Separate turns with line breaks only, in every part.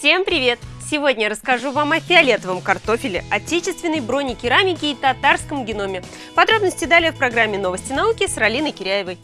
Всем привет! Сегодня я расскажу вам о фиолетовом картофеле, отечественной бронекерамике и татарском геноме. Подробности далее в программе «Новости науки» с Ралиной Киряевой.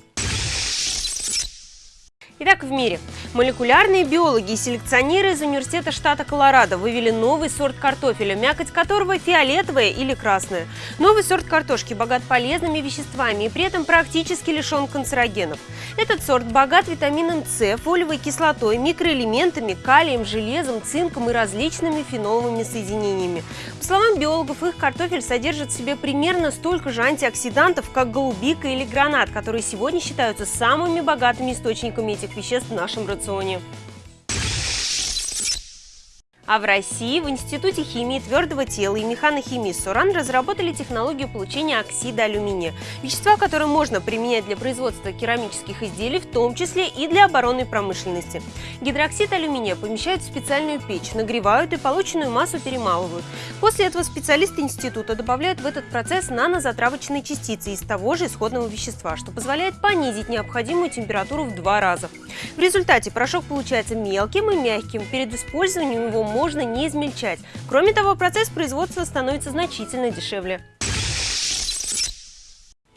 Итак, в мире. Молекулярные биологи и селекционеры из университета штата Колорадо вывели новый сорт картофеля, мякоть которого фиолетовая или красная. Новый сорт картошки богат полезными веществами и при этом практически лишен канцерогенов. Этот сорт богат витамином С, фолиевой кислотой, микроэлементами, калием, железом, цинком и различными феноловыми соединениями. По словам биологов, их картофель содержит в себе примерно столько же антиоксидантов, как голубика или гранат, которые сегодня считаются самыми богатыми источниками этих этих веществ в нашем рационе. А в России в Институте химии твердого тела и механохимии СОРАН разработали технологию получения оксида алюминия, вещества, которое можно применять для производства керамических изделий, в том числе и для оборонной промышленности. Гидроксид алюминия помещают в специальную печь, нагревают и полученную массу перемалывают. После этого специалисты института добавляют в этот процесс нанозатравочные частицы из того же исходного вещества, что позволяет понизить необходимую температуру в два раза. В результате порошок получается мелким и мягким. Перед использованием его можно не измельчать. Кроме того, процесс производства становится значительно дешевле.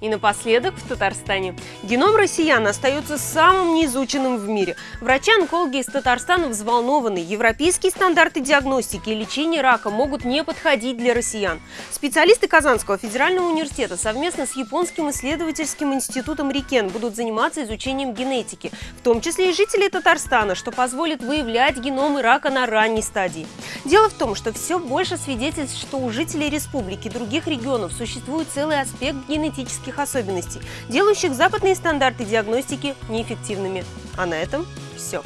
И напоследок в Татарстане. Геном россиян остается самым неизученным в мире. Врачи-онкологи из Татарстана взволнованы. Европейские стандарты диагностики и лечения рака могут не подходить для россиян. Специалисты Казанского федерального университета совместно с Японским исследовательским институтом Рикен будут заниматься изучением генетики, в том числе и жителей Татарстана, что позволит выявлять геномы рака на ранней стадии. Дело в том, что все больше свидетельств, что у жителей республики и других регионов существует целый аспект генетических клинических особенностей, делающих западные стандарты диагностики неэффективными. А на этом все.